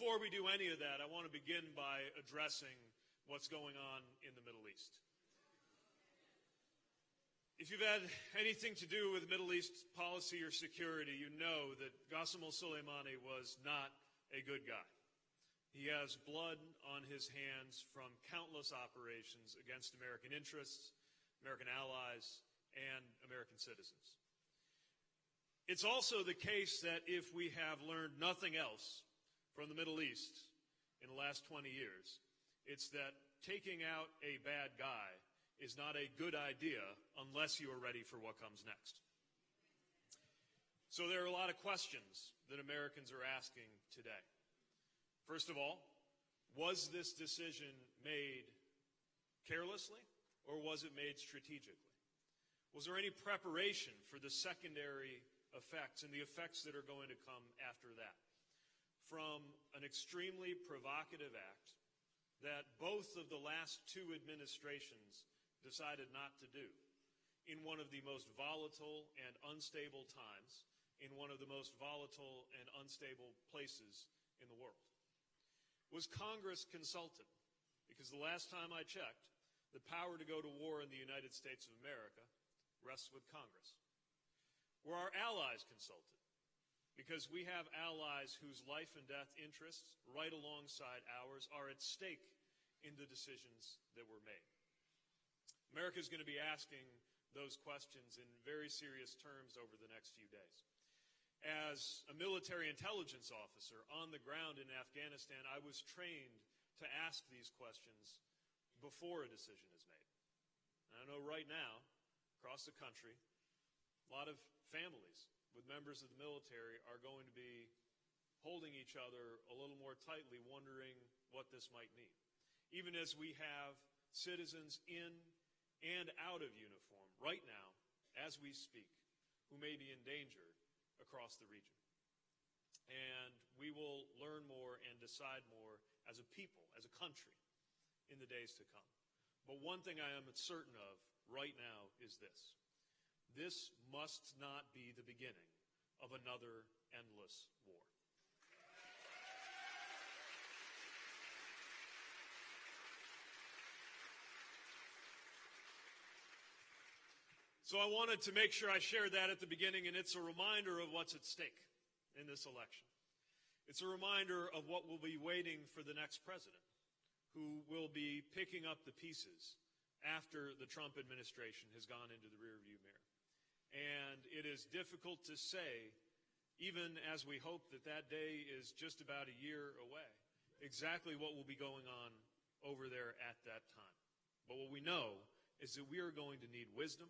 before we do any of that, I want to begin by addressing what's going on in the Middle East. If you've had anything to do with Middle East policy or security, you know that Qasem Soleimani was not a good guy. He has blood on his hands from countless operations against American interests, American allies, and American citizens. It's also the case that if we have learned nothing else from the Middle East in the last 20 years, it's that taking out a bad guy is not a good idea unless you are ready for what comes next. So there are a lot of questions that Americans are asking today. First of all, was this decision made carelessly or was it made strategically? Was there any preparation for the secondary effects and the effects that are going to come after that? From an extremely provocative act that both of the last two administrations decided not to do in one of the most volatile and unstable times, in one of the most volatile and unstable places in the world. Was Congress consulted? Because the last time I checked, the power to go to war in the United States of America rests with Congress. Were our allies consulted? Because we have allies whose life and death interests, right alongside ours, are at stake in the decisions that were made. America is going to be asking those questions in very serious terms over the next few days. As a military intelligence officer on the ground in Afghanistan, I was trained to ask these questions before a decision is made. And I know right now, across the country, a lot of families with members of the military are going to be holding each other a little more tightly, wondering what this might mean. Even as we have citizens in and out of uniform right now, as we speak, who may be endangered across the region. And we will learn more and decide more as a people, as a country, in the days to come. But one thing I am certain of right now is this. This must not be the beginning of another endless war. So I wanted to make sure I shared that at the beginning, and it's a reminder of what's at stake in this election. It's a reminder of what will be waiting for the next president, who will be picking up the pieces after the Trump administration has gone into the rearview mirror. And it is difficult to say, even as we hope that that day is just about a year away, exactly what will be going on over there at that time. But what we know is that we are going to need wisdom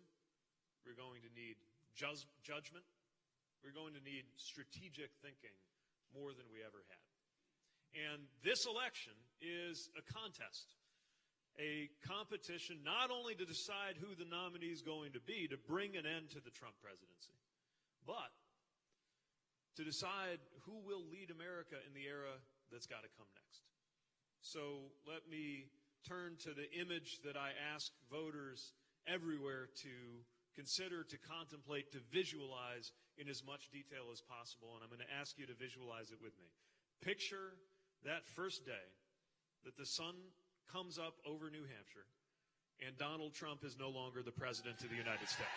we're going to need ju- judgment. We're going to need strategic thinking more than we ever had. And this election is a contest, a competition not only to decide who the nominee is going to be to bring an end to the Trump presidency, but to decide who will lead America in the era that's got to come next. So let me turn to the image that I ask voters everywhere to consider, to contemplate, to visualize in as much detail as possible. And I'm going to ask you to visualize it with me. Picture that first day that the sun comes up over New Hampshire and Donald Trump is no longer the President of the United States.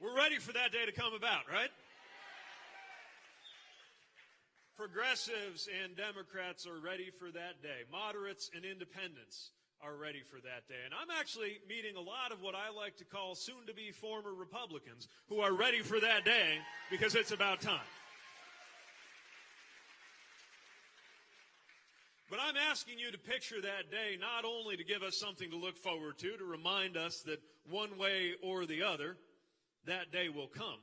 We're ready for that day to come about, right? Progressives and Democrats are ready for that day. Moderates and independents are ready for that day. And I'm actually meeting a lot of what I like to call soon to be former Republicans who are ready for that day because it's about time. But I'm asking you to picture that day not only to give us something to look forward to, to remind us that one way or the other, that day will come,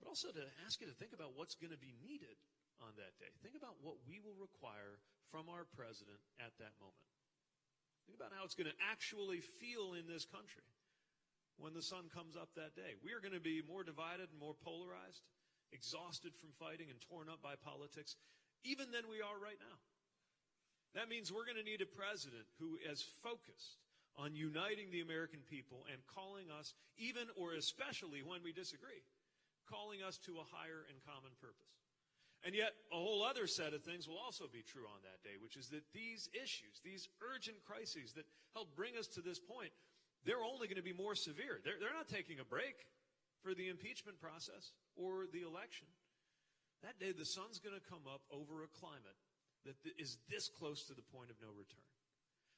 but also to ask you to think about what's going to be needed on that day. Think about what we will require from our president at that moment. Think about how it's going to actually feel in this country when the sun comes up that day. We are going to be more divided and more polarized, exhausted from fighting and torn up by politics, even than we are right now. That means we're going to need a president who is focused on uniting the American people and calling us, even or especially when we disagree, calling us to a higher and common purpose. And yet, a whole other set of things will also be true on that day, which is that these issues, these urgent crises that helped bring us to this point, they're only going to be more severe. They're, they're not taking a break for the impeachment process or the election. That day, the sun's going to come up over a climate that is this close to the point of no return,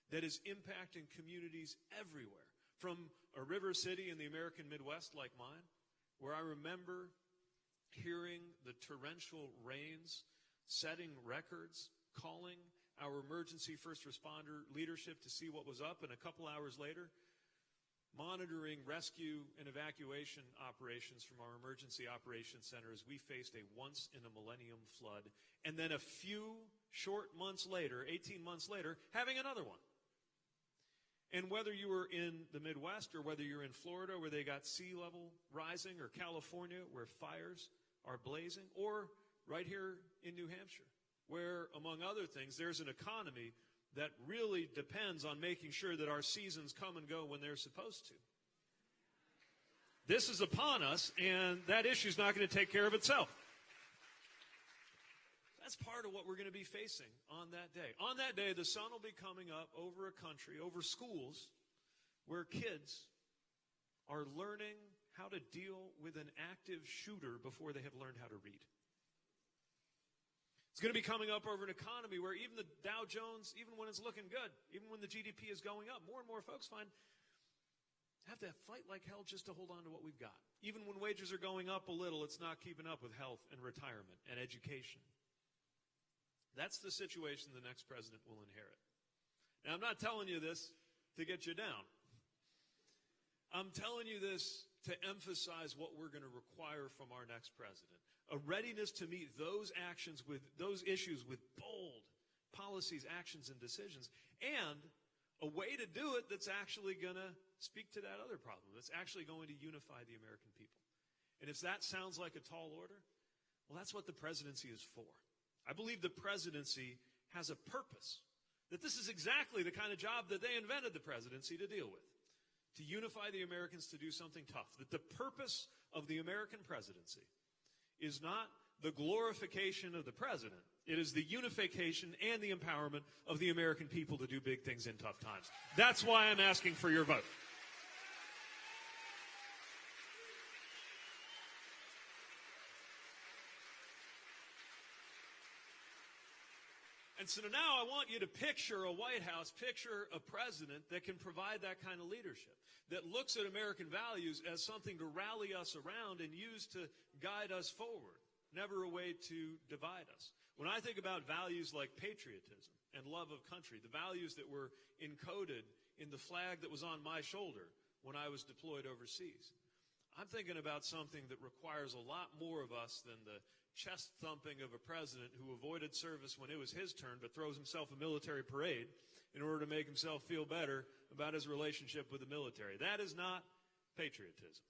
that is impacting communities everywhere, from a river city in the American Midwest like mine, where I remember hearing the torrential rains, setting records, calling our emergency first responder leadership to see what was up, and a couple hours later, monitoring rescue and evacuation operations from our emergency operations center as we faced a once in a millennium flood. And then a few short months later, 18 months later, having another one. And whether you were in the Midwest or whether you're in Florida where they got sea level rising or California where fires are blazing, or right here in New Hampshire, where, among other things, there's an economy that really depends on making sure that our seasons come and go when they're supposed to. This is upon us, and that issue is not going to take care of itself. That's part of what we're going to be facing on that day. On that day, the sun will be coming up over a country, over schools, where kids are learning how to deal with an active shooter before they have learned how to read. It's going to be coming up over an economy where even the Dow Jones, even when it's looking good, even when the GDP is going up, more and more folks find have to fight like hell just to hold on to what we've got. Even when wages are going up a little, it's not keeping up with health and retirement and education. That's the situation the next president will inherit. Now, I'm not telling you this to get you down. I'm telling you this to emphasize what we're going to require from our next president. A readiness to meet those actions with those issues with bold policies, actions, and decisions, and a way to do it that's actually going to speak to that other problem, that's actually going to unify the American people. And if that sounds like a tall order, well, that's what the presidency is for. I believe the presidency has a purpose, that this is exactly the kind of job that they invented the presidency to deal with to unify the Americans to do something tough. That the purpose of the American presidency is not the glorification of the president. It is the unification and the empowerment of the American people to do big things in tough times. That's why I'm asking for your vote. And so now I want you to picture a White House, picture a president that can provide that kind of leadership, that looks at American values as something to rally us around and use to guide us forward, never a way to divide us. When I think about values like patriotism and love of country, the values that were encoded in the flag that was on my shoulder when I was deployed overseas, I'm thinking about something that requires a lot more of us than the chest thumping of a president who avoided service when it was his turn but throws himself a military parade in order to make himself feel better about his relationship with the military. That is not patriotism.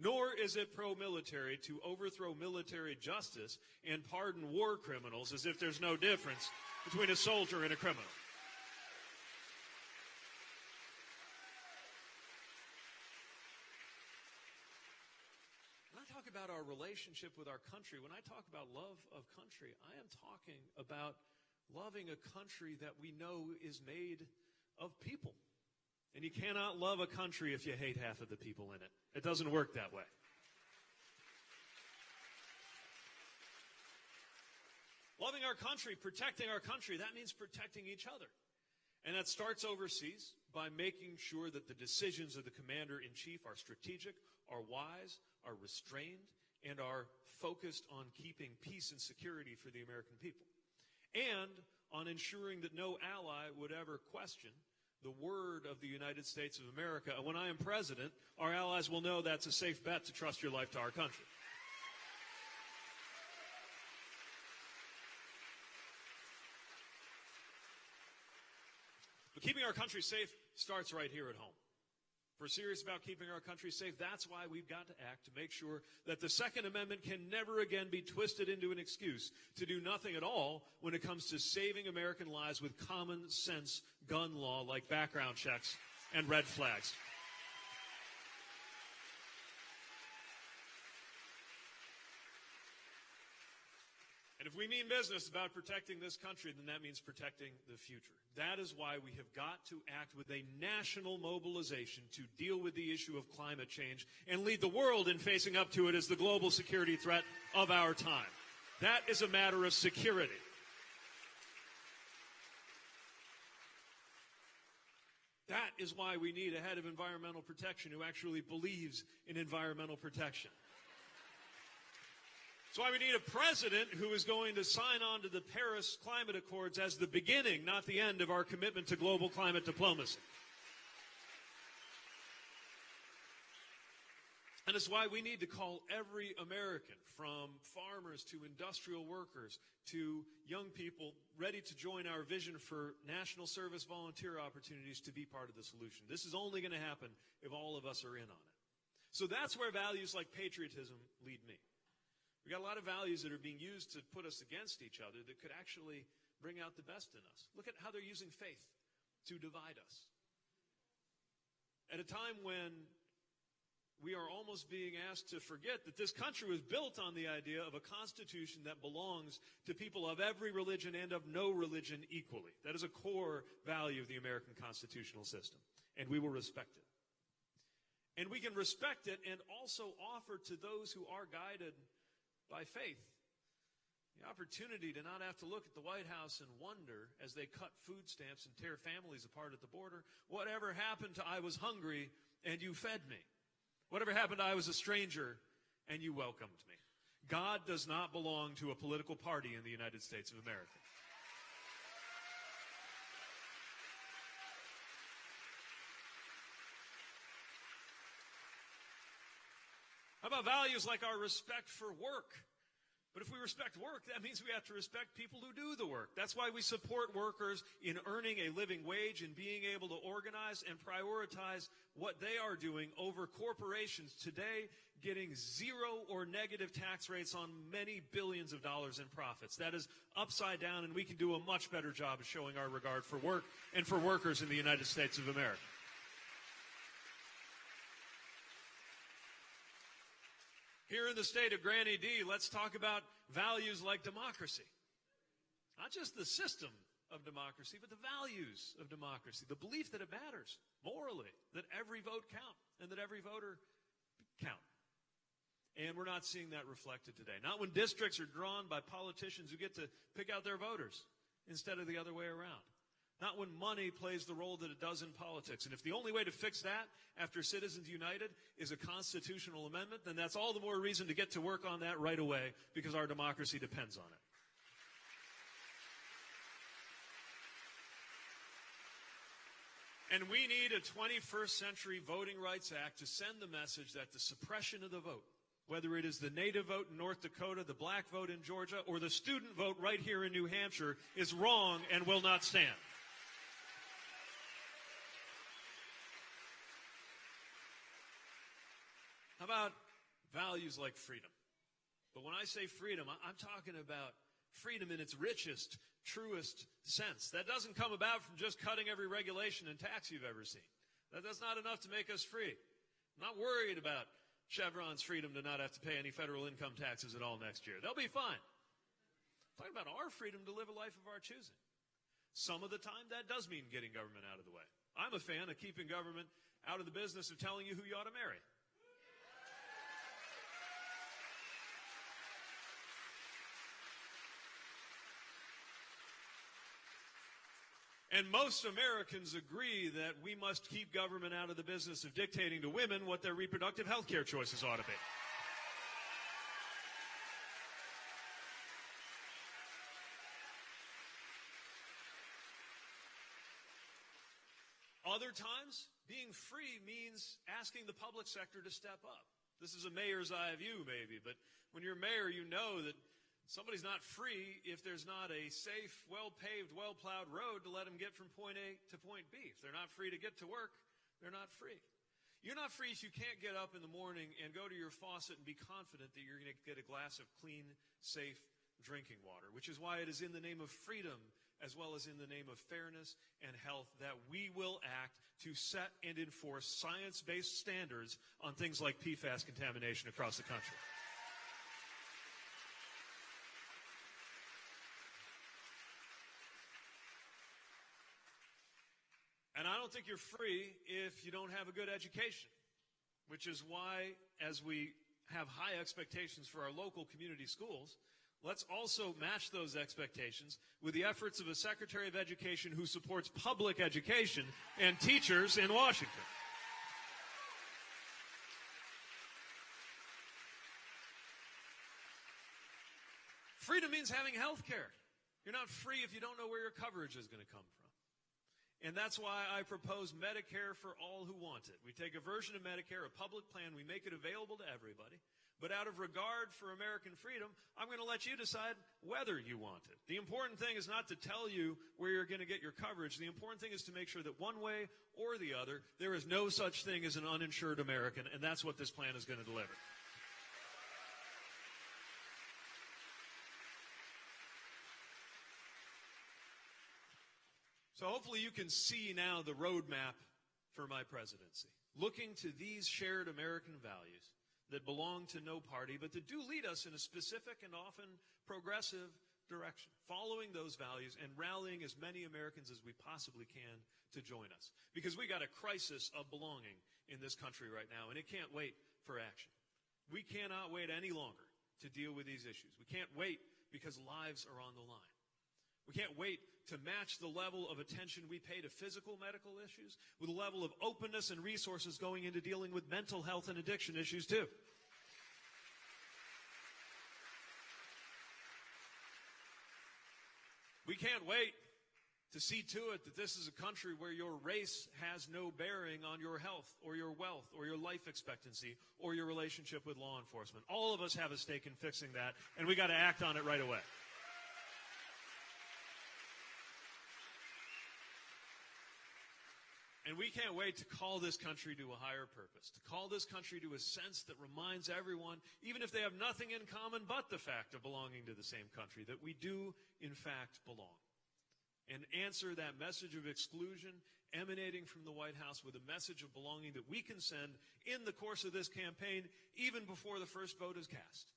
Nor is it pro military to overthrow military justice and pardon war criminals as if there's no difference between a soldier and a criminal. about our relationship with our country, when I talk about love of country, I am talking about loving a country that we know is made of people. And you cannot love a country if you hate half of the people in it. It doesn't work that way. Loving our country, protecting our country, that means protecting each other. And that starts overseas by making sure that the decisions of the commander in chief are strategic, are wise, are restrained, and are focused on keeping peace and security for the American people. And on ensuring that no ally would ever question the word of the United States of America. And when I am president, our allies will know that's a safe bet to trust your life to our country. But keeping our country safe starts right here at home. If we're serious about keeping our country safe, that's why we've got to act to make sure that the Second Amendment can never again be twisted into an excuse to do nothing at all when it comes to saving American lives with common sense gun law like background checks and red flags. If we mean business about protecting this country, then that means protecting the future. That is why we have got to act with a national mobilization to deal with the issue of climate change and lead the world in facing up to it as the global security threat of our time. That is a matter of security. That is why we need a head of environmental protection who actually believes in environmental protection. That's why we need a president who is going to sign on to the Paris Climate Accords as the beginning, not the end, of our commitment to global climate diplomacy. And it's why we need to call every American, from farmers to industrial workers to young people, ready to join our vision for national service volunteer opportunities to be part of the solution. This is only going to happen if all of us are in on it. So that's where values like patriotism lead me. We got a lot of values that are being used to put us against each other that could actually bring out the best in us. Look at how they're using faith to divide us. At a time when we are almost being asked to forget that this country was built on the idea of a constitution that belongs to people of every religion and of no religion equally. That is a core value of the American constitutional system, and we will respect it. And we can respect it and also offer to those who are guided by faith. The opportunity to not have to look at the White House and wonder as they cut food stamps and tear families apart at the border, whatever happened to I was hungry and you fed me? Whatever happened to I was a stranger and you welcomed me? God does not belong to a political party in the United States of America. About values like our respect for work? But if we respect work, that means we have to respect people who do the work. That's why we support workers in earning a living wage and being able to organize and prioritize what they are doing over corporations today getting zero or negative tax rates on many billions of dollars in profits. That is upside down, and we can do a much better job of showing our regard for work and for workers in the United States of America. Here in the state of Granny D, let's talk about values like democracy. Not just the system of democracy, but the values of democracy. The belief that it matters morally, that every vote count, and that every voter count. And we're not seeing that reflected today. Not when districts are drawn by politicians who get to pick out their voters instead of the other way around. Not when money plays the role that it does in politics. And if the only way to fix that after Citizens United is a constitutional amendment, then that's all the more reason to get to work on that right away because our democracy depends on it. And we need a 21st century Voting Rights Act to send the message that the suppression of the vote, whether it is the native vote in North Dakota, the black vote in Georgia, or the student vote right here in New Hampshire, is wrong and will not stand. About values like freedom? But when I say freedom, I'm talking about freedom in its richest, truest sense. That doesn't come about from just cutting every regulation and tax you've ever seen. That, that's not enough to make us free. I'm not worried about Chevron's freedom to not have to pay any federal income taxes at all next year. They'll be fine. I'm talking about our freedom to live a life of our choosing. Some of the time, that does mean getting government out of the way. I'm a fan of keeping government out of the business of telling you who you ought to marry. And most Americans agree that we must keep government out of the business of dictating to women what their reproductive health care choices ought to be. Other times, being free means asking the public sector to step up. This is a mayor's eye view, maybe, but when you're mayor, you know that Somebody's not free if there's not a safe, well paved, well plowed road to let them get from point A to point B. If they're not free to get to work, they're not free. You're not free if you can't get up in the morning and go to your faucet and be confident that you're going to get a glass of clean, safe drinking water, which is why it is in the name of freedom as well as in the name of fairness and health that we will act to set and enforce science-based standards on things like PFAS contamination across the country. Don't think you're free if you don't have a good education, which is why, as we have high expectations for our local community schools, let's also match those expectations with the efforts of a Secretary of Education who supports public education and teachers in Washington. Freedom means having health care. You're not free if you don't know where your coverage is going to come from. And that's why I propose Medicare for all who want it. We take a version of Medicare, a public plan, we make it available to everybody. But out of regard for American freedom, I'm going to let you decide whether you want it. The important thing is not to tell you where you're going to get your coverage. The important thing is to make sure that one way or the other, there is no such thing as an uninsured American, and that's what this plan is going to deliver. So hopefully you can see now the roadmap for my presidency. Looking to these shared American values that belong to no party, but that do lead us in a specific and often progressive direction. Following those values and rallying as many Americans as we possibly can to join us. Because we got a crisis of belonging in this country right now, and it can't wait for action. We cannot wait any longer to deal with these issues. We can't wait because lives are on the line. We can't wait to match the level of attention we pay to physical medical issues with a level of openness and resources going into dealing with mental health and addiction issues too. We can't wait to see to it that this is a country where your race has no bearing on your health or your wealth or your life expectancy or your relationship with law enforcement. All of us have a stake in fixing that, and we got to act on it right away. And we can't wait to call this country to a higher purpose, to call this country to a sense that reminds everyone, even if they have nothing in common but the fact of belonging to the same country, that we do, in fact, belong. And answer that message of exclusion emanating from the White House with a message of belonging that we can send in the course of this campaign, even before the first vote is cast.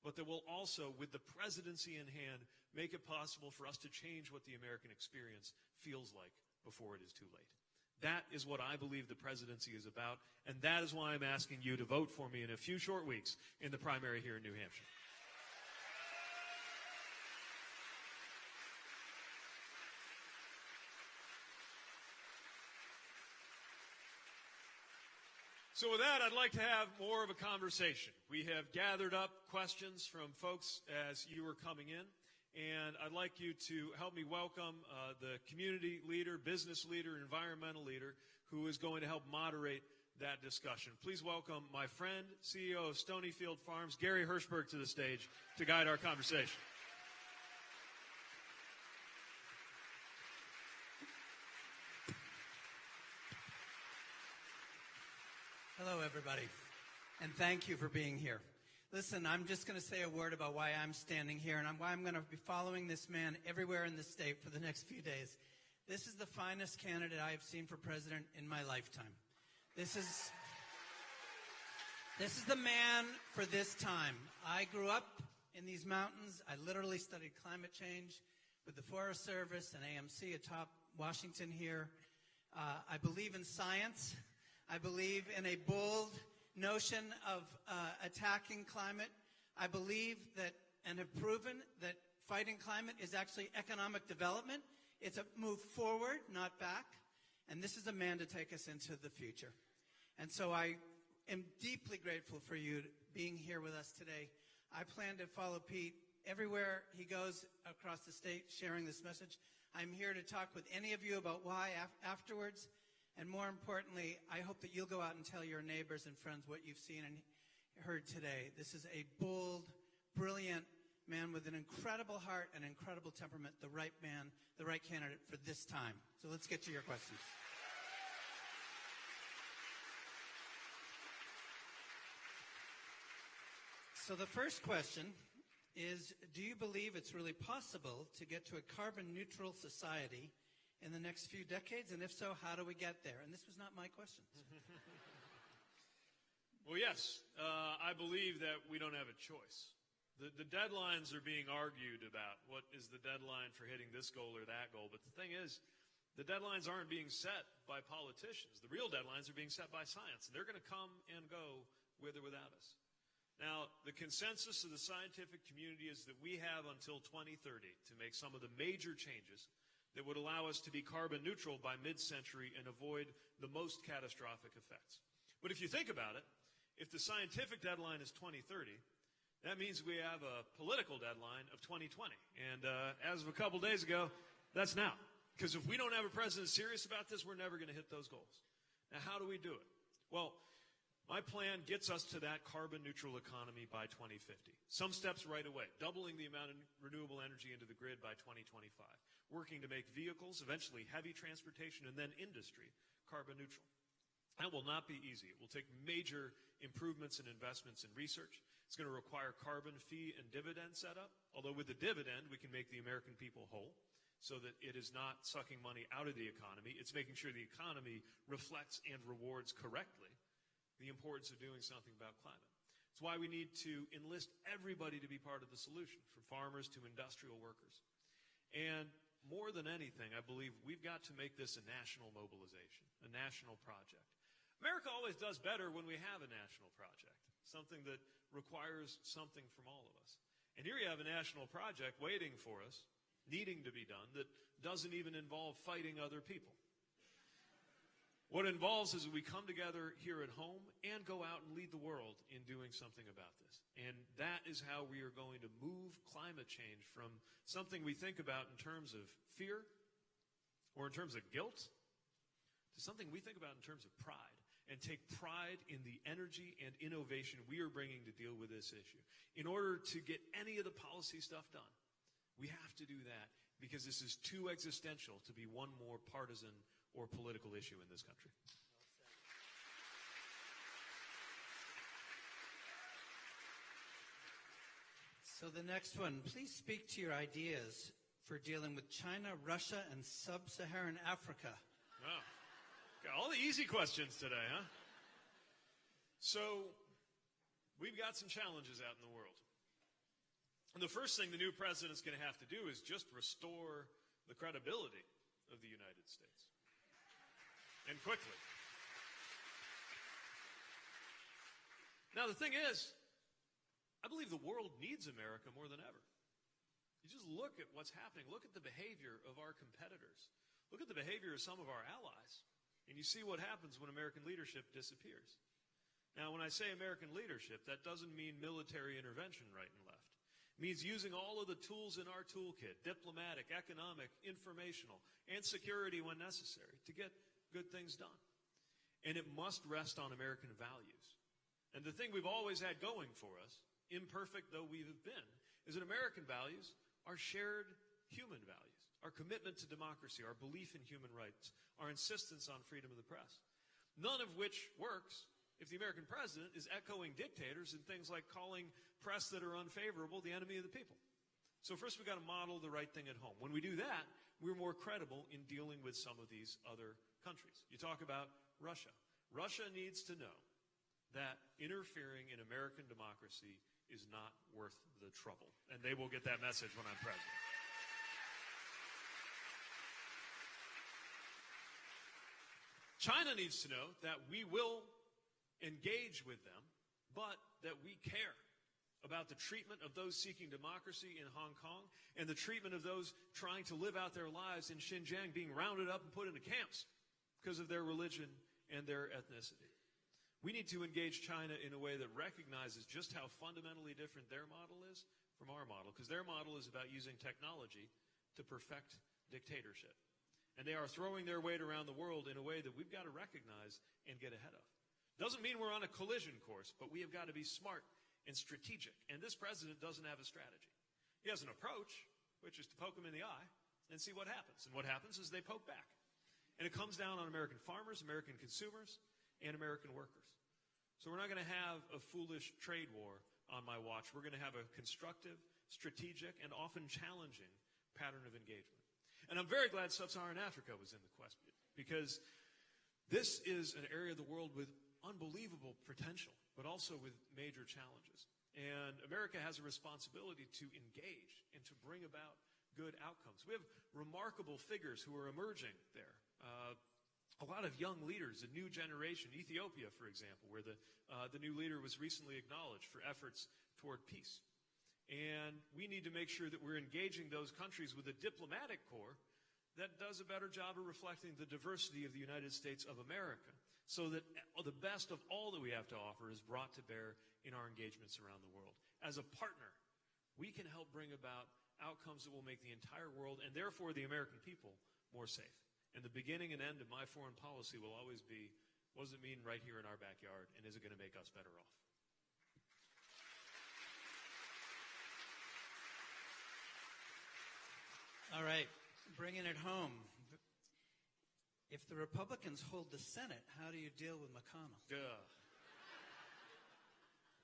But that will also, with the presidency in hand, make it possible for us to change what the American experience feels like before it is too late. That is what I believe the presidency is about, and that is why I'm asking you to vote for me in a few short weeks in the primary here in New Hampshire. So with that, I'd like to have more of a conversation. We have gathered up questions from folks as you were coming in. And I'd like you to help me welcome uh, the community leader, business leader, environmental leader who is going to help moderate that discussion. Please welcome my friend, CEO of Stonyfield Farms, Gary Hirshberg, to the stage to guide our conversation. Hello, everybody, and thank you for being here. Listen, I'm just going to say a word about why I'm standing here and why I'm going to be following this man everywhere in the state for the next few days. This is the finest candidate I have seen for president in my lifetime. This is, this is the man for this time. I grew up in these mountains. I literally studied climate change with the Forest Service and AMC atop Washington here. Uh, I believe in science. I believe in a bold, notion of uh, attacking climate. I believe that and have proven that fighting climate is actually economic development. It's a move forward, not back. And this is a man to take us into the future. And so I am deeply grateful for you being here with us today. I plan to follow Pete everywhere he goes across the state sharing this message. I'm here to talk with any of you about why af afterwards. And more importantly, I hope that you'll go out and tell your neighbors and friends what you've seen and heard today. This is a bold, brilliant man with an incredible heart and incredible temperament, the right man, the right candidate for this time. So let's get to your questions. So the first question is, do you believe it's really possible to get to a carbon neutral society – in the next few decades? And if so, how do we get there? And this was not my question. Well, yes, uh, I believe that we don't have a choice. The, the deadlines are being argued about. What is the deadline for hitting this goal or that goal? But the thing is, the deadlines aren't being set by politicians. The real deadlines are being set by science. And they're going to come and go with or without us. Now, the consensus of the scientific community is that we have until 2030 to make some of the major changes that would allow us to be carbon neutral by mid-century and avoid the most catastrophic effects. But if you think about it, if the scientific deadline is 2030, that means we have a political deadline of 2020. And uh, as of a couple days ago, that's now. Because if we don't have a president serious about this, we're never going to hit those goals. Now, how do we do it? Well, my plan gets us to that carbon neutral economy by 2050. Some steps right away, doubling the amount of renewable energy into the grid by 2025, working to make vehicles, eventually heavy transportation, and then industry carbon neutral. That will not be easy. It will take major improvements and investments in research. It's going to require carbon fee and dividend setup, although with the dividend, we can make the American people whole so that it is not sucking money out of the economy. It's making sure the economy reflects and rewards correctly the importance of doing something about climate. It's why we need to enlist everybody to be part of the solution, from farmers to industrial workers. And more than anything, I believe we've got to make this a national mobilization, a national project. America always does better when we have a national project, something that requires something from all of us. And here you have a national project waiting for us needing to be done that doesn't even involve fighting other people. What it involves is we come together here at home and go out and lead the world in doing something about this. And that is how we are going to move climate change from something we think about in terms of fear or in terms of guilt to something we think about in terms of pride and take pride in the energy and innovation we are bringing to deal with this issue. In order to get any of the policy stuff done, we have to do that because this is too existential to be one more partisan or political issue in this country. So the next one, please speak to your ideas for dealing with China, Russia, and sub-Saharan Africa. Got all the easy questions today, huh? So, we've got some challenges out in the world. And the first thing the new president is going to have to do is just restore the credibility of the United States. And quickly. Now, the thing is, I believe the world needs America more than ever. You just look at what's happening. Look at the behavior of our competitors. Look at the behavior of some of our allies. And you see what happens when American leadership disappears. Now, when I say American leadership, that doesn't mean military intervention right and left It means using all of the tools in our toolkit, diplomatic, economic, informational, and security when necessary to get good things done. And it must rest on American values. And the thing we've always had going for us, imperfect though we have been, is that American values are shared human values. Our commitment to democracy, our belief in human rights, our insistence on freedom of the press. None of which works if the American president is echoing dictators and things like calling press that are unfavorable the enemy of the people. So first we've got to model the right thing at home. When we do that, we're more credible in dealing with some of these other countries. You talk about Russia. Russia needs to know that interfering in American democracy is not worth the trouble. And they will get that message when I'm president. China needs to know that we will engage with them, but that we care about the treatment of those seeking democracy in Hong Kong and the treatment of those trying to live out their lives in Xinjiang being rounded up and put into camps because of their religion and their ethnicity. We need to engage China in a way that recognizes just how fundamentally different their model is from our model, because their model is about using technology to perfect dictatorship. And they are throwing their weight around the world in a way that we've got to recognize and get ahead of. Doesn't mean we're on a collision course, but we have got to be smart and strategic. And this president doesn't have a strategy. He has an approach, which is to poke them in the eye and see what happens. And what happens is they poke back. And it comes down on American farmers, American consumers, and American workers. So we're not going to have a foolish trade war on my watch, we're going to have a constructive, strategic, and often challenging pattern of engagement. And I'm very glad sub-Saharan Africa was in the question because this is an area of the world with unbelievable potential, but also with major challenges. And America has a responsibility to engage and to bring about good outcomes. We have remarkable figures who are emerging there. Uh, a lot of young leaders, a new generation. Ethiopia, for example, where the, uh, the new leader was recently acknowledged for efforts toward peace. And we need to make sure that we're engaging those countries with a diplomatic corps that does a better job of reflecting the diversity of the United States of America so that the best of all that we have to offer is brought to bear in our engagements around the world. As a partner, we can help bring about outcomes that will make the entire world and therefore the American people more safe. And the beginning and end of my foreign policy will always be what does it mean right here in our backyard and is it going to make us better off? All right, bringing it home. If the Republicans hold the Senate, how do you deal with McConnell? Duh.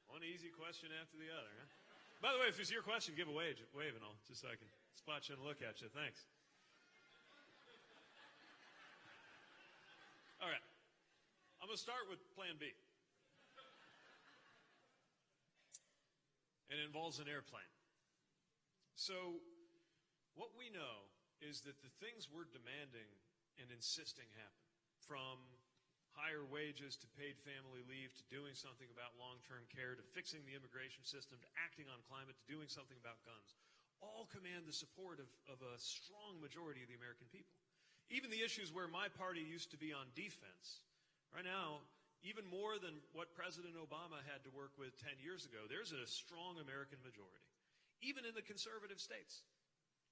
One easy question after the other, huh? By the way, if it's your question, give a wave, wave and all, just so I can spot you and look at you. Thanks. All right. I'm going to start with Plan B. And it involves an airplane. So, what we know is that the things we're demanding and insisting happen, from higher wages to paid family leave to doing something about long-term care to fixing the immigration system to acting on climate to doing something about guns, all command the support of, of a strong majority of the American people. Even the issues where my party used to be on defense, right now, even more than what President Obama had to work with 10 years ago, there's a strong American majority, even in the conservative states.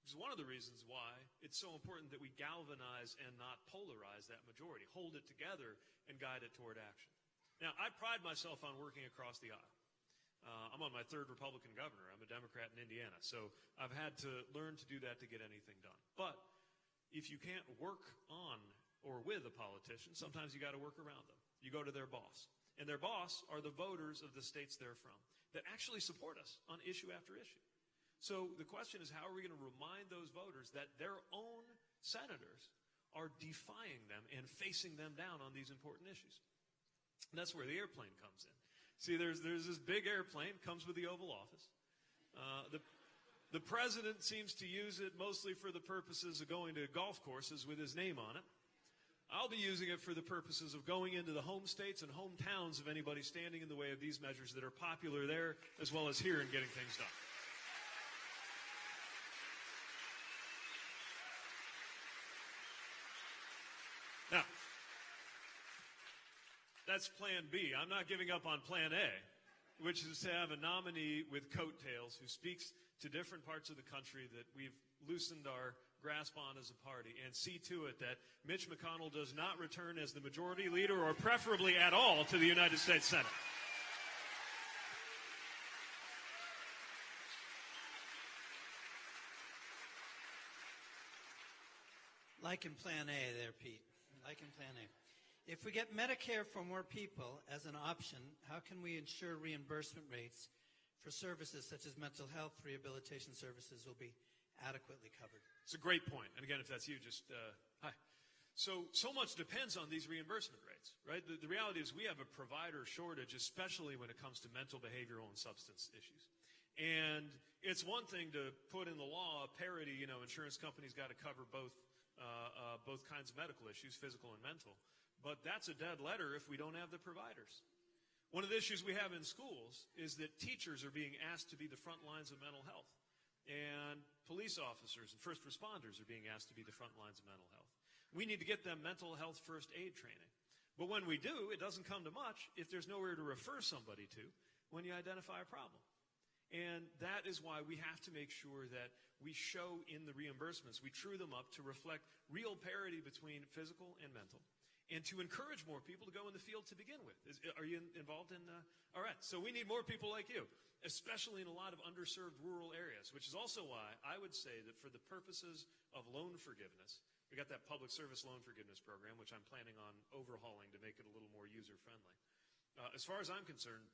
Which is one of the reasons why it's so important that we galvanize and not polarize that majority, hold it together and guide it toward action. Now, I pride myself on working across the aisle. Uh, I'm on my third Republican governor. I'm a Democrat in Indiana. So I've had to learn to do that to get anything done. But if you can't work on or with a politician, sometimes you got to work around them. You go to their boss. And their boss are the voters of the states they're from that actually support us on issue after issue. So the question is, how are we going to remind those voters that their own senators are defying them and facing them down on these important issues? And that's where the airplane comes in. See, there's, there's this big airplane, comes with the Oval Office. Uh, the, the president seems to use it mostly for the purposes of going to golf courses with his name on it. I'll be using it for the purposes of going into the home states and hometowns of anybody standing in the way of these measures that are popular there as well as here in getting things done. Now, that's plan B. I'm not giving up on plan A, which is to have a nominee with coattails who speaks to different parts of the country that we've loosened our grasp on as a party and see to it that Mitch McConnell does not return as the majority leader or preferably at all to the United States Senate. Like in Plan A there, Pete. Like in Plan A. If we get Medicare for more people as an option, how can we ensure reimbursement rates for services such as mental health rehabilitation services will be adequately covered? It's a great point. And again, if that's you, just uh, hi. So, so much depends on these reimbursement rates, right? The, the reality is we have a provider shortage, especially when it comes to mental, behavioral, and substance issues. And it's one thing to put in the law a parity, you know, insurance companies got to cover both, uh, uh, both kinds of medical issues, physical and mental. But that's a dead letter if we don't have the providers. One of the issues we have in schools is that teachers are being asked to be the front lines of mental health. And police officers and first responders are being asked to be the front lines of mental health. We need to get them mental health first aid training. But when we do, it doesn't come to much if there's nowhere to refer somebody to when you identify a problem. And that is why we have to make sure that we show in the reimbursements, we true them up to reflect real parity between physical and mental, and to encourage more people to go in the field to begin with. Is, are you involved in? Uh, all right, so we need more people like you, especially in a lot of underserved rural areas, which is also why I would say that for the purposes of loan forgiveness, we got that public service loan forgiveness program, which I'm planning on overhauling to make it a little more user friendly. Uh, as far as I'm concerned,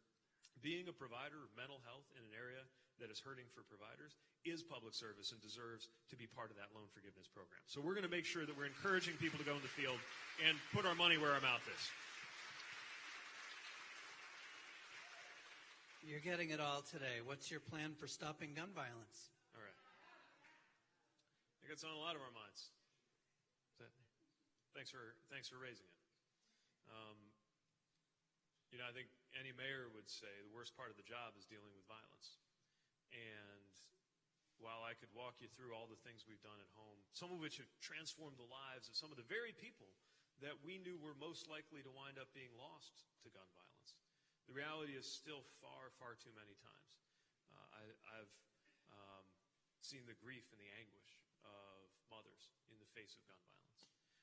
being a provider of mental health in an area that is hurting for providers is public service and deserves to be part of that loan forgiveness program. So we're going to make sure that we're encouraging people to go in the field and put our money where our mouth is. You're getting it all today. What's your plan for stopping gun violence? All right. I think it's on a lot of our minds. That, thanks for thanks for raising it. Um, you know, I think any mayor would say the worst part of the job is dealing with violence. And while I could walk you through all the things we've done at home, some of which have transformed the lives of some of the very people that we knew were most likely to wind up being lost to gun violence, the reality is still far, far too many times. Uh, I, I've um, seen the grief and the anguish of mothers in the face of gun violence.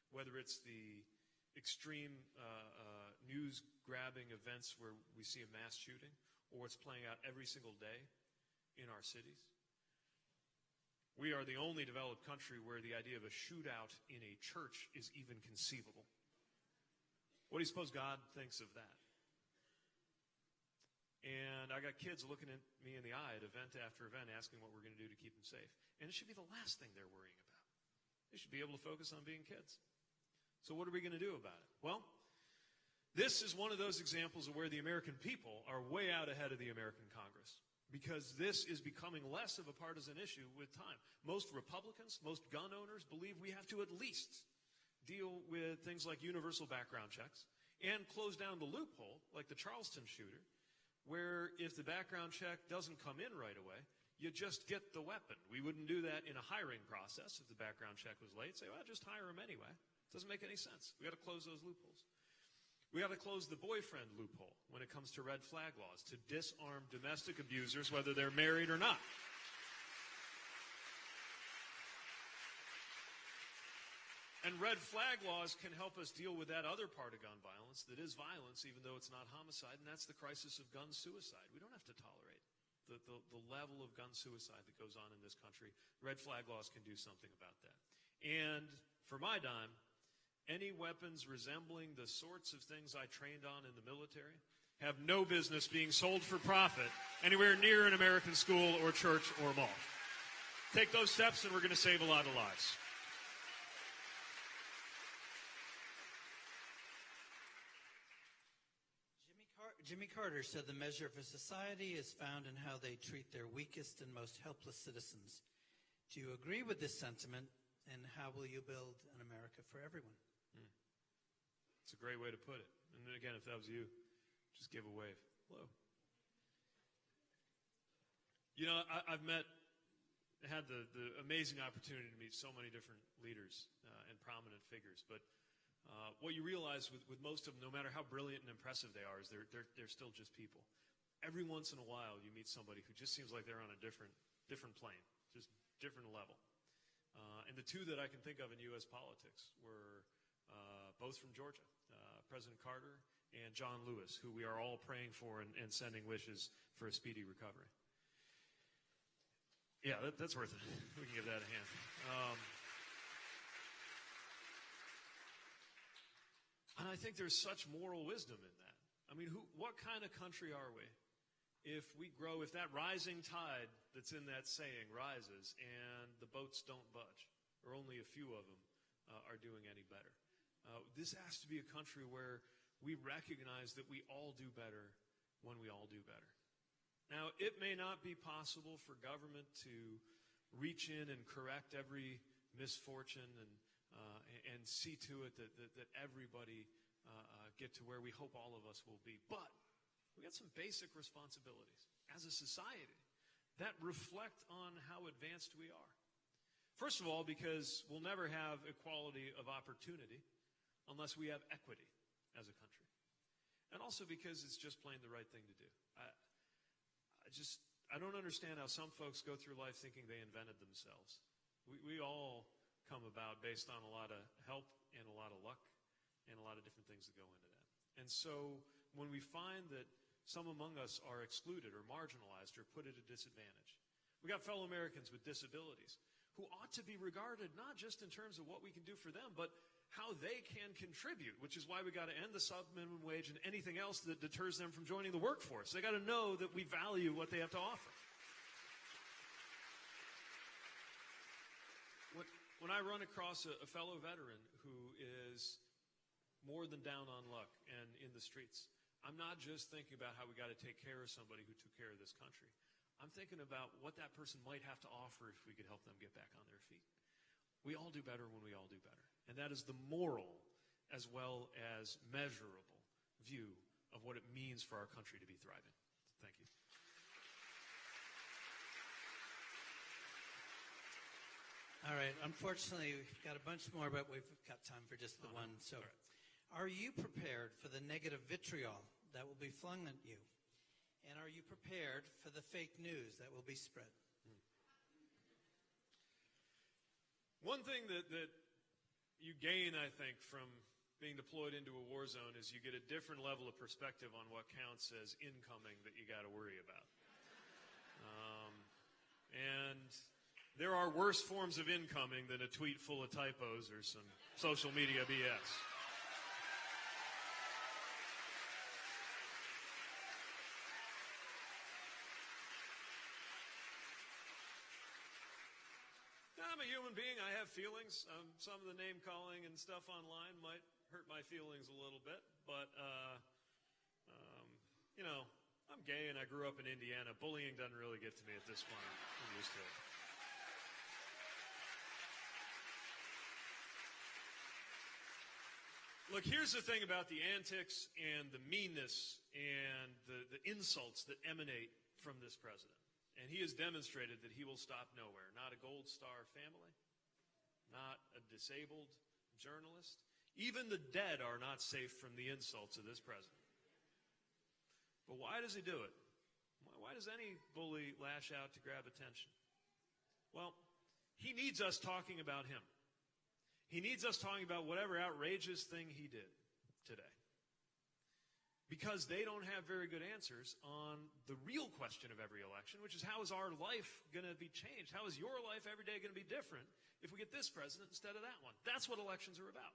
Whether it's the extreme uh, uh, news grabbing events where we see a mass shooting or what's playing out every single day in our cities. We are the only developed country where the idea of a shootout in a church is even conceivable. What do you suppose God thinks of that? And I got kids looking at me in the eye at event after event asking what we're going to do to keep them safe. And it should be the last thing they're worrying about. They should be able to focus on being kids. So, what are we going to do about it? Well, this is one of those examples of where the American people are way out ahead of the American Congress because this is becoming less of a partisan issue with time. Most Republicans, most gun owners believe we have to at least deal with things like universal background checks and close down the loophole, like the Charleston shooter, where if the background check doesn't come in right away, you just get the weapon. We wouldn't do that in a hiring process if the background check was late. Say, well, just hire him anyway. It Doesn't make any sense. We got to close those loopholes. We got to close the boyfriend loophole when it comes to red flag laws to disarm domestic abusers, whether they're married or not. And red flag laws can help us deal with that other part of gun violence that is violence, even though it's not homicide, and that's the crisis of gun suicide. We don't have to tolerate the, the, the, level of gun suicide that goes on in this country. Red flag laws can do something about that. And for my dime, any weapons resembling the sorts of things I trained on in the military have no business being sold for profit anywhere near an American school or church or mall. Take those steps and we're going to save a lot of lives. Jimmy, Car- Jimmy Carter said the measure of a society is found in how they treat their weakest and most helpless citizens. Do you agree with this sentiment, and how will you build an America for everyone? It's a great way to put it. And again, if that was you, just give a wave. Hello. You know, I, have met, had the, the amazing opportunity to meet so many different leaders uh, and prominent figures. But uh, what you realize with, with most of them, no matter how brilliant and impressive they are, is they're, they're, they're still just people. Every once in a while, you meet somebody who just seems like they're on a different, different plane, just different level. Uh, and the two that I can think of in U.S. politics were uh, both from Georgia. President Carter and John Lewis, who we are all praying for and, and sending wishes for a speedy recovery. Yeah, that, that's worth it. We can give that a hand. Um, and I think there's such moral wisdom in that. I mean, who, what kind of country are we if we grow, if that rising tide that's in that saying rises and the boats don't budge, or only a few of them uh, are doing any better? Uh, this has to be a country where we recognize that we all do better when we all do better. Now, it may not be possible for government to reach in and correct every misfortune and, uh, and see to it that, that, that everybody uh, uh, get to where we hope all of us will be. But we got some basic responsibilities as a society that reflect on how advanced we are. First of all, because we'll never have equality of opportunity unless we have equity as a country. And also because it's just plain the right thing to do. I, I just, I don't understand how some folks go through life thinking they invented themselves. We, we all come about based on a lot of help and a lot of luck and a lot of different things that go into that. And so when we find that some among us are excluded or marginalized or put at a disadvantage, we got fellow Americans with disabilities who ought to be regarded not just in terms of what we can do for them, but how they can contribute, which is why we got to end the sub minimum wage and anything else that deters them from joining the workforce. They got to know that we value what they have to offer. When, when I run across a, a fellow veteran who is more than down on luck and in the streets, I'm not just thinking about how we got to take care of somebody who took care of this country. I'm thinking about what that person might have to offer if we could help them get back on their feet. We all do better when we all do better. And that is the moral as well as measurable view of what it means for our country to be thriving. Thank you. All right. Unfortunately, we've got a bunch more, but we've got time for just the one. Uh-huh. So, are you prepared for the negative vitriol that will be flung at you? And are you prepared for the fake news that will be spread? Hmm. One thing that, that you gain, I think, from being deployed into a war zone is you get a different level of perspective on what counts as incoming that you got to worry about. Um, and there are worse forms of incoming than a tweet full of typos or some social media BS. I'm a human being. I have feelings. Um, some of the name calling and stuff online might hurt my feelings a little bit, but uh, um, you know, I'm gay and I grew up in Indiana. Bullying doesn't really get to me at this point. I'm used to it. Look, here's the thing about the antics and the meanness and the, the insults that emanate from this president. And he has demonstrated that he will stop nowhere. Not a Gold Star family, not a disabled journalist. Even the dead are not safe from the insults of this president. But why does he do it? Why does any bully lash out to grab attention? Well, he needs us talking about him. He needs us talking about whatever outrageous thing he did today. Because they don't have very good answers on the real question of every election, which is how is our life going to be changed? How is your life every day going to be different if we get this president instead of that one? That's what elections are about.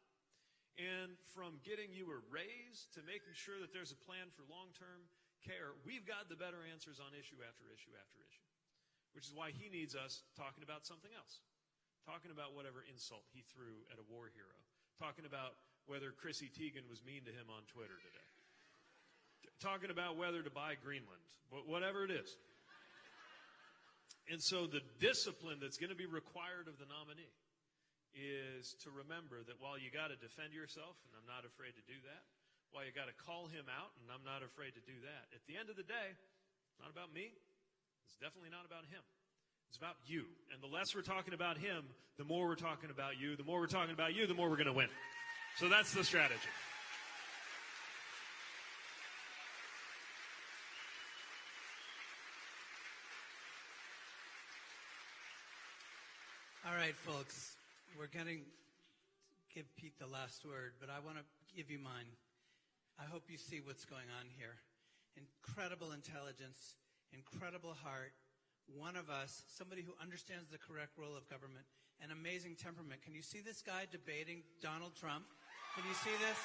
And from getting you a raise to making sure that there's a plan for long term care, we've got the better answers on issue after issue after issue. Which is why he needs us talking about something else. Talking about whatever insult he threw at a war hero. Talking about whether Chrissy Teigen was mean to him on Twitter today. Talking about whether to buy Greenland. But whatever it is. And so the discipline that's going to be required of the nominee is to remember that while you got to defend yourself, and I'm not afraid to do that, while you got to call him out, and I'm not afraid to do that, at the end of the day, it's not about me. It's definitely not about him. It's about you. And the less we're talking about him, the more we're talking about you. The more we're talking about you, the more we're going to win. So that's the strategy. Right, folks. We're going to give Pete the last word, but I want to give you mine. I hope you see what's going on here. Incredible intelligence, incredible heart, one of us, somebody who understands the correct role of government, an amazing temperament. Can you see this guy debating Donald Trump? Can you see this?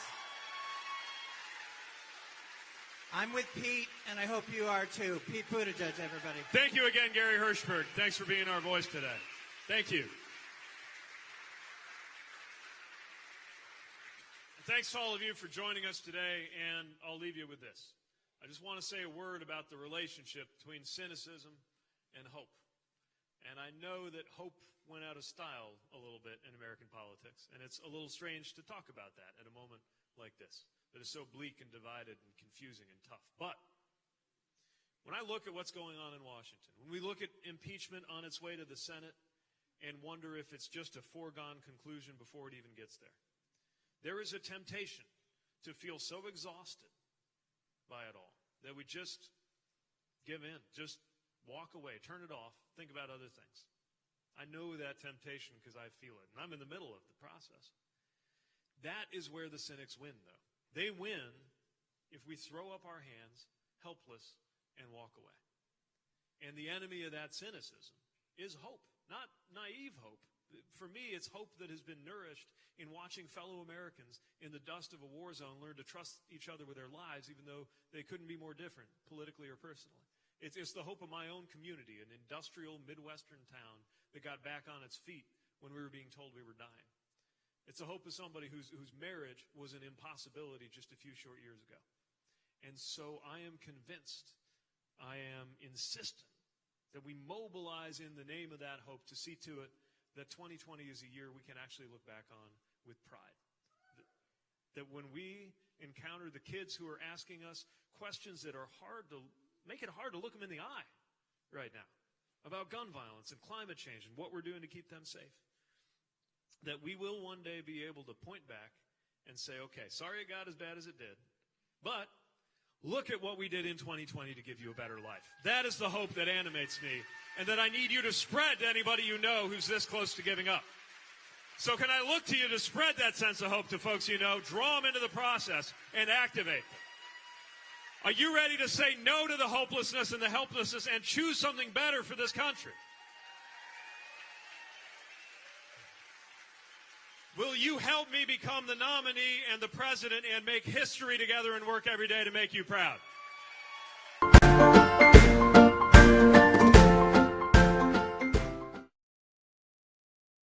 I'm with Pete, and I hope you are too. Pete Buttigieg, everybody. Thank you again, Gary Hirshberg. Thanks for being our voice today. Thank you. Thanks to all of you for joining us today, and I'll leave you with this. I just want to say a word about the relationship between cynicism and hope. And I know that hope went out of style a little bit in American politics, and it's a little strange to talk about that at a moment like this, that is so bleak and divided and confusing and tough. But when I look at what's going on in Washington, when we look at impeachment on its way to the Senate and wonder if it's just a foregone conclusion before it even gets there, there is a temptation to feel so exhausted by it all that we just give in, just walk away, turn it off, think about other things. I know that temptation because I feel it, and I'm in the middle of the process. That is where the cynics win, though. They win if we throw up our hands, helpless, and walk away. And the enemy of that cynicism is hope. Not naive hope, For me, it's hope that has been nourished in watching fellow Americans in the dust of a war zone learn to trust each other with their lives, even though they couldn't be more different, politically or personally. It's, it's the hope of my own community, an industrial Midwestern town that got back on its feet when we were being told we were dying. It's the hope of somebody whose, whose marriage was an impossibility just a few short years ago. And so I am convinced, I am insistent that we mobilize in the name of that hope to see to it that 2020 is a year we can actually look back on with pride. That, when we encounter the kids who are asking us questions that are hard to make it hard to look them in the eye right now about gun violence and climate change and what we're doing to keep them safe, that we will one day be able to point back and say, okay, sorry it got as bad as it did, but look at what we did in 2020 to give you a better life. That is the hope that animates me and that I need you to spread to anybody you know who's this close to giving up. So can I look to you to spread that sense of hope to folks you know, draw them into the process, and activate them? Are you ready to say no to the hopelessness and the helplessness and choose something better for this country? Will you help me become the nominee and the president and make history together and work every day to make you proud?